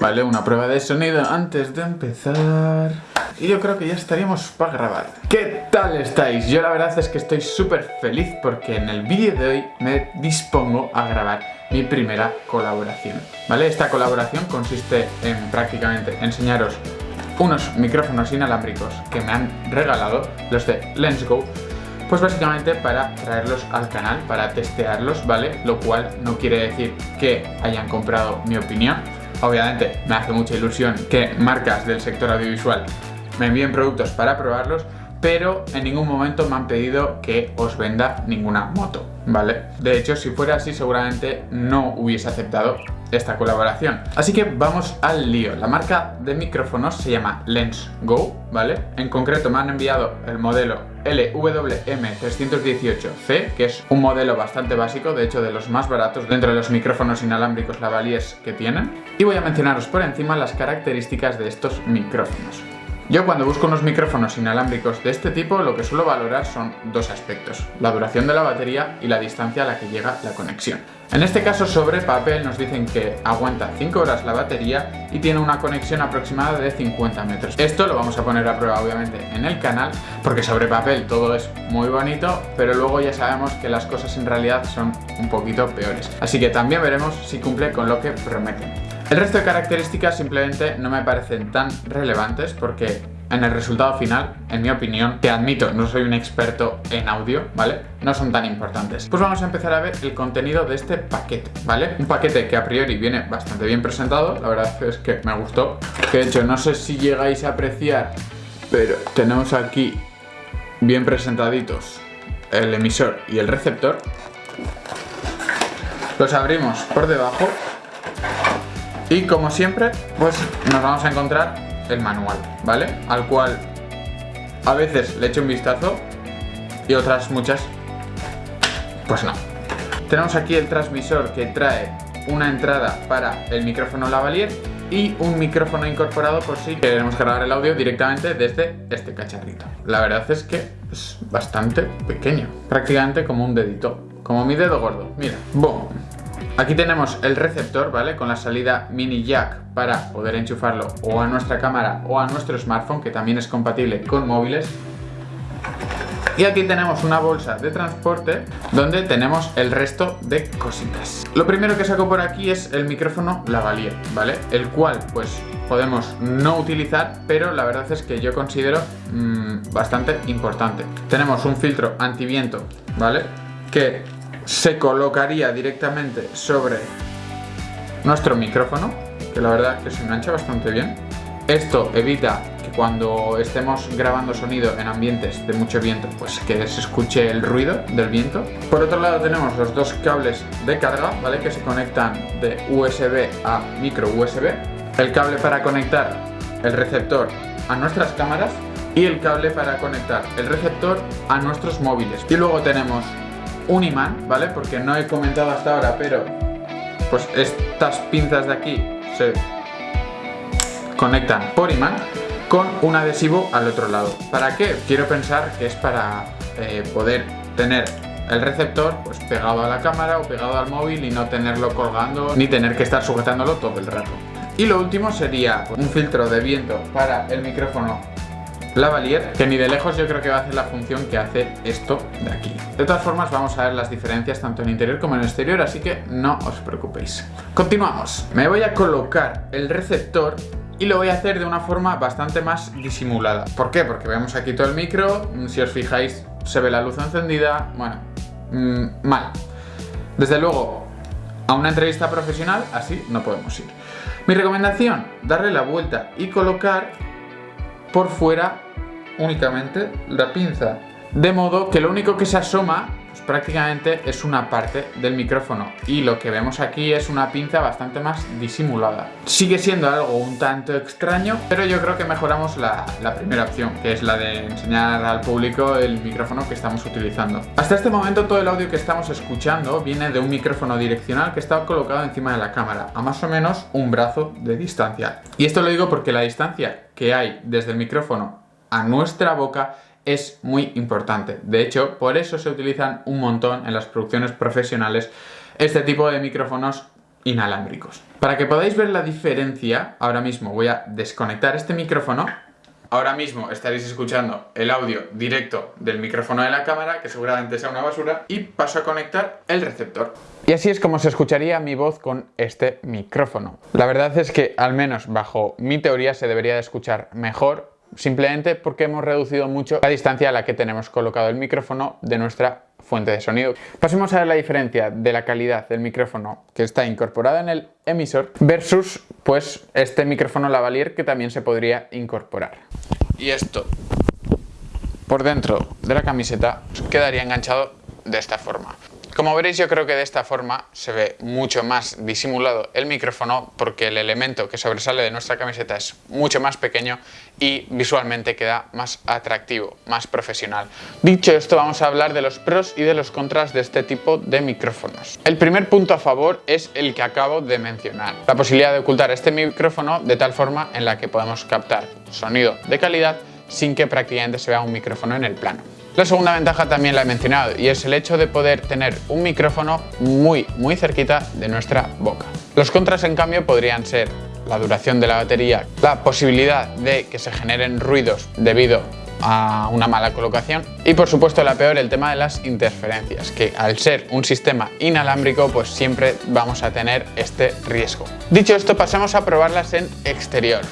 Vale, una prueba de sonido antes de empezar. Y yo creo que ya estaríamos para grabar. ¿Qué tal estáis? Yo la verdad es que estoy súper feliz porque en el vídeo de hoy me dispongo a grabar mi primera colaboración. ¿Vale? Esta colaboración consiste en prácticamente enseñaros unos micrófonos inalámbricos que me han regalado, los de Lensgo, pues básicamente para traerlos al canal, para testearlos, ¿vale? Lo cual no quiere decir que hayan comprado mi opinión. Obviamente me hace mucha ilusión que marcas del sector audiovisual me envíen productos para probarlos, pero en ningún momento me han pedido que os venda ninguna moto, ¿vale? De hecho, si fuera así, seguramente no hubiese aceptado esta colaboración. Así que vamos al lío. La marca de micrófonos se llama Lens Go, ¿vale? En concreto me han enviado el modelo LWM318C, que es un modelo bastante básico, de hecho de los más baratos dentro de los micrófonos inalámbricos lavaliers que tienen. Y voy a mencionaros por encima las características de estos micrófonos. Yo cuando busco unos micrófonos inalámbricos de este tipo lo que suelo valorar son dos aspectos, la duración de la batería y la distancia a la que llega la conexión. En este caso sobre papel nos dicen que aguanta 5 horas la batería y tiene una conexión aproximada de 50 metros. Esto lo vamos a poner a prueba obviamente en el canal porque sobre papel todo es muy bonito pero luego ya sabemos que las cosas en realidad son un poquito peores. Así que también veremos si cumple con lo que prometen. El resto de características simplemente no me parecen tan relevantes porque en el resultado final, en mi opinión, que admito, no soy un experto en audio, ¿vale? No son tan importantes. Pues vamos a empezar a ver el contenido de este paquete, ¿vale? Un paquete que a priori viene bastante bien presentado, la verdad es que me gustó. Que de hecho, no sé si llegáis a apreciar, pero tenemos aquí bien presentaditos el emisor y el receptor. Los abrimos por debajo y como siempre, pues nos vamos a encontrar el manual, ¿vale? Al cual a veces le echo un vistazo y otras muchas, pues no. Tenemos aquí el transmisor que trae una entrada para el micrófono lavalier y un micrófono incorporado por si queremos grabar el audio directamente desde este cacharrito. La verdad es que es bastante pequeño, prácticamente como un dedito, como mi dedo gordo. Mira, boom. Aquí tenemos el receptor, ¿vale? Con la salida mini jack para poder enchufarlo o a nuestra cámara o a nuestro smartphone, que también es compatible con móviles. Y aquí tenemos una bolsa de transporte donde tenemos el resto de cositas. Lo primero que saco por aquí es el micrófono lavalier, ¿vale? El cual pues podemos no utilizar, pero la verdad es que yo considero mmm, bastante importante. Tenemos un filtro antiviento, ¿vale? Que se colocaría directamente sobre nuestro micrófono, que la verdad que se engancha bastante bien. Esto evita que cuando estemos grabando sonido en ambientes de mucho viento, pues que se escuche el ruido del viento. Por otro lado tenemos los dos cables de carga, ¿vale? Que se conectan de USB a micro USB. El cable para conectar el receptor a nuestras cámaras y el cable para conectar el receptor a nuestros móviles. Y luego tenemos un imán, ¿vale? Porque no he comentado hasta ahora, pero pues estas pinzas de aquí se conectan por imán con un adhesivo al otro lado. ¿Para qué? Quiero pensar que es para eh, poder tener el receptor pues pegado a la cámara o pegado al móvil y no tenerlo colgando ni tener que estar sujetándolo todo el rato. Y lo último sería un filtro de viento para el micrófono lavalier, que ni de lejos yo creo que va a hacer la función que hace esto de aquí. De todas formas vamos a ver las diferencias tanto en interior como en exterior, así que no os preocupéis. Continuamos. Me voy a colocar el receptor y lo voy a hacer de una forma bastante más disimulada. ¿Por qué? Porque vemos aquí todo el micro, si os fijáis se ve la luz encendida, bueno, mmm, mal. Desde luego, a una entrevista profesional así no podemos ir. Mi recomendación, darle la vuelta y colocar por fuera únicamente la pinza. De modo que lo único que se asoma pues, prácticamente es una parte del micrófono y lo que vemos aquí es una pinza bastante más disimulada. Sigue siendo algo un tanto extraño, pero yo creo que mejoramos la, la primera opción, que es la de enseñar al público el micrófono que estamos utilizando. Hasta este momento todo el audio que estamos escuchando viene de un micrófono direccional que está colocado encima de la cámara, a más o menos un brazo de distancia. Y esto lo digo porque la distancia que hay desde el micrófono a nuestra boca es muy importante. De hecho, por eso se utilizan un montón en las producciones profesionales este tipo de micrófonos inalámbricos. Para que podáis ver la diferencia, ahora mismo voy a desconectar este micrófono Ahora mismo estaréis escuchando el audio directo del micrófono de la cámara, que seguramente sea una basura, y paso a conectar el receptor. Y así es como se escucharía mi voz con este micrófono. La verdad es que, al menos bajo mi teoría, se debería de escuchar mejor, simplemente porque hemos reducido mucho la distancia a la que tenemos colocado el micrófono de nuestra fuente de sonido. Pasemos a ver la diferencia de la calidad del micrófono que está incorporada en el emisor versus pues este micrófono lavalier que también se podría incorporar. Y esto por dentro de la camiseta quedaría enganchado de esta forma. Como veréis yo creo que de esta forma se ve mucho más disimulado el micrófono porque el elemento que sobresale de nuestra camiseta es mucho más pequeño y visualmente queda más atractivo, más profesional. Dicho esto vamos a hablar de los pros y de los contras de este tipo de micrófonos. El primer punto a favor es el que acabo de mencionar, la posibilidad de ocultar este micrófono de tal forma en la que podemos captar sonido de calidad sin que prácticamente se vea un micrófono en el plano. La segunda ventaja también la he mencionado y es el hecho de poder tener un micrófono muy muy cerquita de nuestra boca. Los contras en cambio podrían ser la duración de la batería, la posibilidad de que se generen ruidos debido a una mala colocación y por supuesto la peor el tema de las interferencias que al ser un sistema inalámbrico pues siempre vamos a tener este riesgo. Dicho esto pasamos a probarlas en exterior.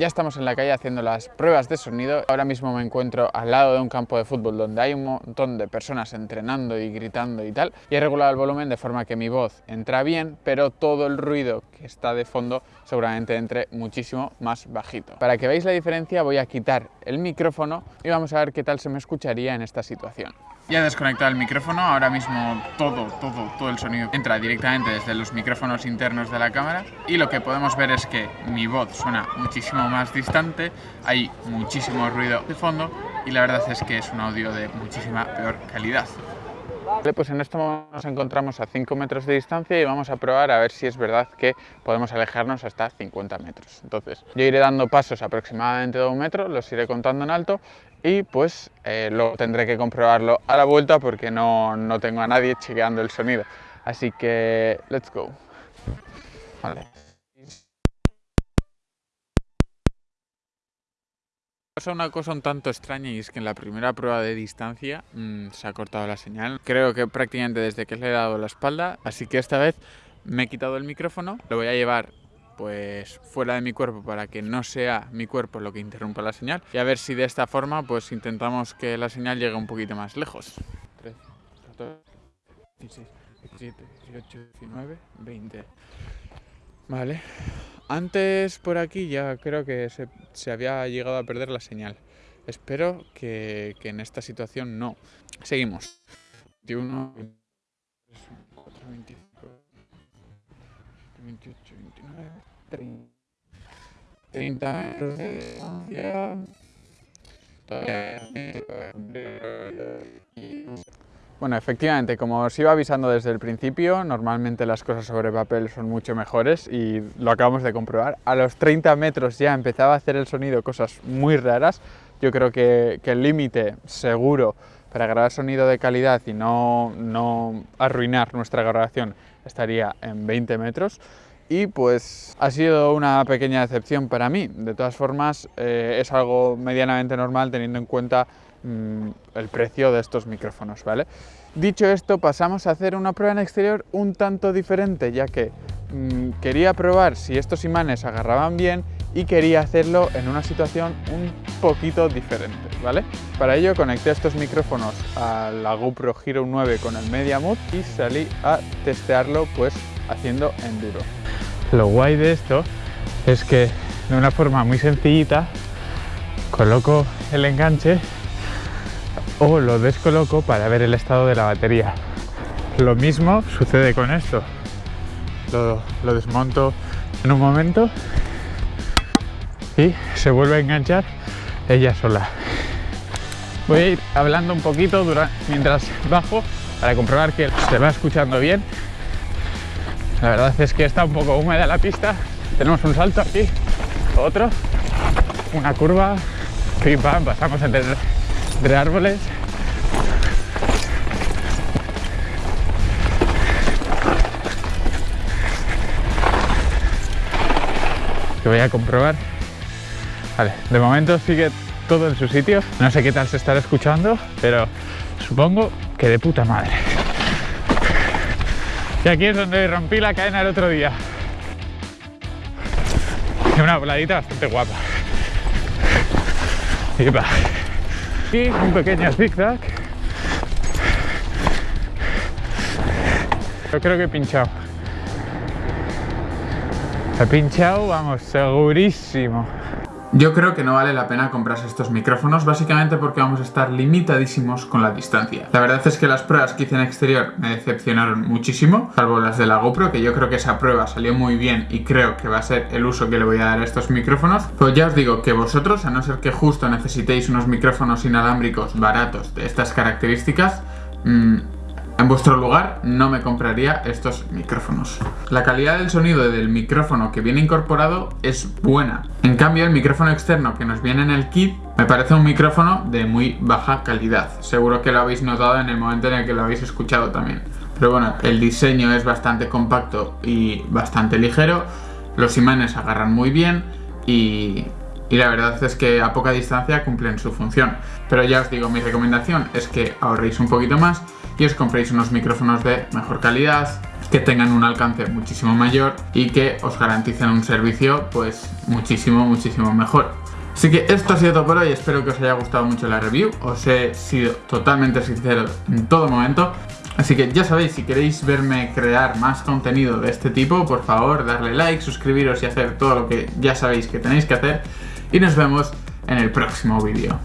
Ya estamos en la calle haciendo las pruebas de sonido. Ahora mismo me encuentro al lado de un campo de fútbol donde hay un montón de personas entrenando y gritando y tal. Y he regulado el volumen de forma que mi voz entra bien, pero todo el ruido que está de fondo seguramente entre muchísimo más bajito. Para que veáis la diferencia voy a quitar el micrófono y vamos a ver qué tal se me escucharía en esta situación. Ya desconectado el micrófono, ahora mismo todo, todo, todo el sonido entra directamente desde los micrófonos internos de la cámara y lo que podemos ver es que mi voz suena muchísimo más distante, hay muchísimo ruido de fondo y la verdad es que es un audio de muchísima peor calidad. Vale, pues en esto nos encontramos a 5 metros de distancia y vamos a probar a ver si es verdad que podemos alejarnos hasta 50 metros. Entonces, yo iré dando pasos aproximadamente de un metro, los iré contando en alto y pues eh, luego tendré que comprobarlo a la vuelta porque no, no, tengo a nadie chequeando el sonido. Así que, let's go. Vale. Pasa una cosa un tanto extraña y es que en la primera prueba de distancia mmm, se ha cortado la señal. Creo que prácticamente desde que le he dado la espalda, así que esta vez me he quitado el micrófono, lo voy a llevar pues fuera de mi cuerpo para que no sea mi cuerpo lo que interrumpa la señal y a ver si de esta forma pues intentamos que la señal llegue un poquito más lejos. 13, 14, 16, 17, 18, 19, 20. Vale. Antes por aquí ya creo que se, se había llegado a perder la señal. Espero que, que en esta situación no. Seguimos. 21, 24, 25, 28, 29, 30, 30 metros de. Bueno, efectivamente, como os iba avisando desde el principio, normalmente las cosas sobre papel son mucho mejores y lo acabamos de comprobar. A los 30 metros ya empezaba a hacer el sonido cosas muy raras. Yo creo que, que el límite seguro para grabar sonido de calidad y no, no arruinar nuestra grabación estaría en 20 metros y pues ha sido una pequeña decepción para mí. De todas formas eh, es algo medianamente normal teniendo en cuenta mmm, el precio de estos micrófonos, ¿vale? Dicho esto pasamos a hacer una prueba en exterior un tanto diferente ya que mmm, quería probar si estos imanes agarraban bien y quería hacerlo en una situación un poquito diferente, ¿vale? Para ello conecté estos micrófonos a la GoPro Hero 9 con el Media Mood y salí a testearlo pues haciendo enduro. Lo guay de esto es que de una forma muy sencillita coloco el enganche o lo descoloco para ver el estado de la batería. Lo mismo sucede con esto. Lo, lo desmonto en un momento y se vuelve a enganchar ella sola. Voy a ir hablando un poquito mientras bajo para comprobar que se va escuchando bien. La verdad es que está un poco húmeda la pista. Tenemos un salto aquí, otro, una curva, pim pam, pasamos entre, entre árboles. Que voy a comprobar Vale, de momento sigue todo en su sitio. No sé qué tal se estará escuchando, pero supongo que de puta madre. Y aquí es donde rompí la cadena el otro día. Y una voladita bastante guapa. Y un pequeño zigzag. Yo creo que he pinchado. He pinchado, vamos, segurísimo. Yo creo que no vale la pena comprarse estos micrófonos básicamente porque vamos a estar limitadísimos con la distancia. La verdad es que las pruebas que hice en exterior me decepcionaron muchísimo, salvo las de la GoPro, que yo creo que esa prueba salió muy bien y creo que va a ser el uso que le voy a dar a estos micrófonos. Pues ya os digo que vosotros, a no ser que justo necesitéis unos micrófonos inalámbricos baratos de estas características, mmm, en vuestro lugar no me compraría estos micrófonos. La calidad del sonido del micrófono que viene incorporado es buena. En cambio el micrófono externo que nos viene en el kit me parece un micrófono de muy baja calidad. Seguro que lo habéis notado en el momento en el que lo habéis escuchado también. Pero bueno, el diseño es bastante compacto y bastante ligero. Los imanes agarran muy bien y y la verdad es que a poca distancia cumplen su función. Pero ya os digo, mi recomendación es que ahorréis un poquito más y os compréis unos micrófonos de mejor calidad, que tengan un alcance muchísimo mayor y que os garanticen un servicio pues muchísimo, muchísimo mejor. Así que esto ha sido todo por hoy, espero que os haya gustado mucho la review, os he sido totalmente sincero en todo momento. Así que ya sabéis, si queréis verme crear más contenido de este tipo, por favor darle like, suscribiros y hacer todo lo que ya sabéis que tenéis que hacer y nos vemos en el próximo vídeo.